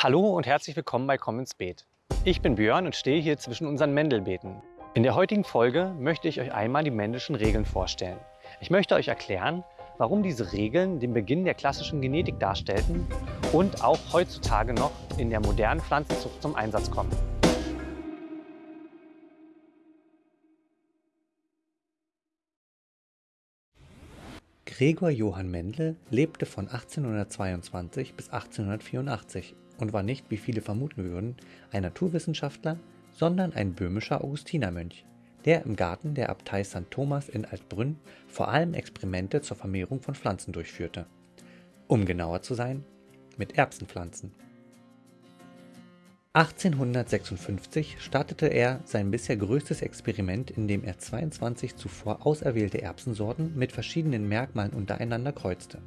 Hallo und herzlich willkommen bei Komm ins Beet. Ich bin Björn und stehe hier zwischen unseren Mendelbeeten. In der heutigen Folge möchte ich euch einmal die Mendelschen Regeln vorstellen. Ich möchte euch erklären, warum diese Regeln den Beginn der klassischen Genetik darstellten und auch heutzutage noch in der modernen Pflanzenzucht zum Einsatz kommen. Gregor Johann Mendel lebte von 1822 bis 1884 und war nicht, wie viele vermuten würden, ein Naturwissenschaftler, sondern ein böhmischer Augustinermönch, der im Garten der Abtei St. Thomas in Altbrünn vor allem Experimente zur Vermehrung von Pflanzen durchführte. Um genauer zu sein, mit Erbsenpflanzen. 1856 startete er sein bisher größtes Experiment, indem er 22 zuvor auserwählte Erbsensorten mit verschiedenen Merkmalen untereinander kreuzte.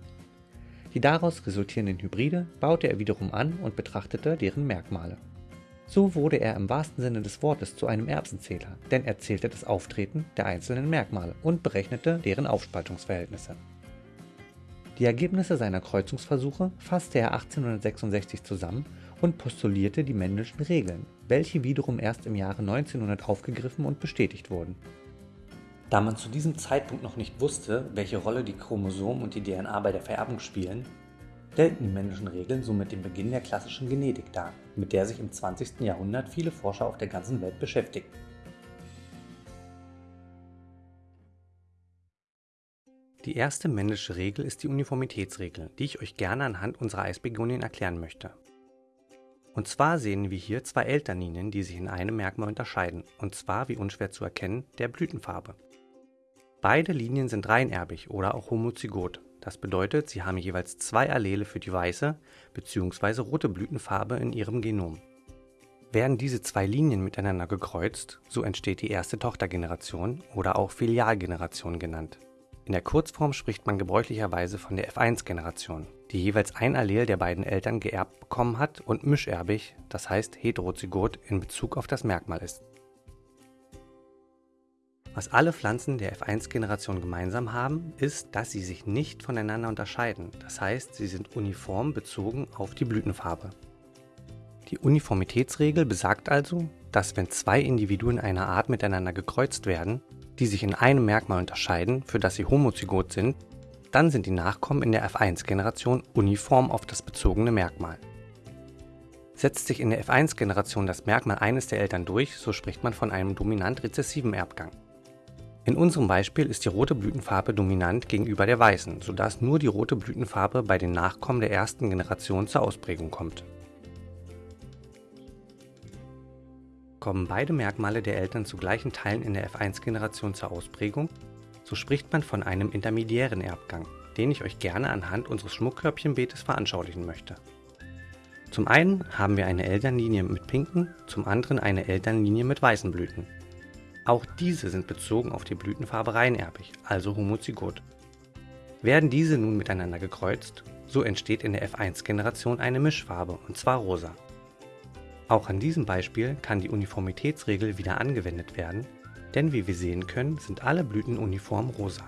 Die daraus resultierenden Hybride baute er wiederum an und betrachtete deren Merkmale. So wurde er im wahrsten Sinne des Wortes zu einem Erbsenzähler, denn er zählte das Auftreten der einzelnen Merkmale und berechnete deren Aufspaltungsverhältnisse. Die Ergebnisse seiner Kreuzungsversuche fasste er 1866 zusammen und postulierte die Mendelschen Regeln, welche wiederum erst im Jahre 1900 aufgegriffen und bestätigt wurden. Da man zu diesem Zeitpunkt noch nicht wusste, welche Rolle die Chromosomen und die DNA bei der Vererbung spielen, stellten die männlichen Regeln somit den Beginn der klassischen Genetik dar, mit der sich im 20. Jahrhundert viele Forscher auf der ganzen Welt beschäftigten. Die erste männliche Regel ist die Uniformitätsregel, die ich euch gerne anhand unserer Eisbegonien erklären möchte. Und zwar sehen wir hier zwei Elternlinien, die sich in einem Merkmal unterscheiden, und zwar, wie unschwer zu erkennen, der Blütenfarbe. Beide Linien sind reinerbig oder auch homozygot. Das bedeutet, sie haben jeweils zwei Allele für die weiße bzw. rote Blütenfarbe in ihrem Genom. Werden diese zwei Linien miteinander gekreuzt, so entsteht die erste Tochtergeneration oder auch Filialgeneration genannt. In der Kurzform spricht man gebräuchlicherweise von der F1-Generation, die jeweils ein Allel der beiden Eltern geerbt bekommen hat und mischerbig, das heißt heterozygot in Bezug auf das Merkmal ist. Was alle Pflanzen der F1-Generation gemeinsam haben, ist, dass sie sich nicht voneinander unterscheiden. Das heißt, sie sind uniform bezogen auf die Blütenfarbe. Die Uniformitätsregel besagt also, dass wenn zwei Individuen einer Art miteinander gekreuzt werden, die sich in einem Merkmal unterscheiden, für das sie homozygot sind, dann sind die Nachkommen in der F1-Generation uniform auf das bezogene Merkmal. Setzt sich in der F1-Generation das Merkmal eines der Eltern durch, so spricht man von einem dominant rezessiven Erbgang. In unserem Beispiel ist die rote Blütenfarbe dominant gegenüber der weißen, sodass nur die rote Blütenfarbe bei den Nachkommen der ersten Generation zur Ausprägung kommt. Kommen beide Merkmale der Eltern zu gleichen Teilen in der F1-Generation zur Ausprägung, so spricht man von einem intermediären Erbgang, den ich euch gerne anhand unseres Schmuckkörbchenbeetes veranschaulichen möchte. Zum einen haben wir eine Elternlinie mit pinken, zum anderen eine Elternlinie mit weißen Blüten. Auch diese sind bezogen auf die Blütenfarbe reinerbig, also homozygot. Werden diese nun miteinander gekreuzt, so entsteht in der F1-Generation eine Mischfarbe, und zwar rosa. Auch an diesem Beispiel kann die Uniformitätsregel wieder angewendet werden, denn wie wir sehen können, sind alle Blüten uniform rosa.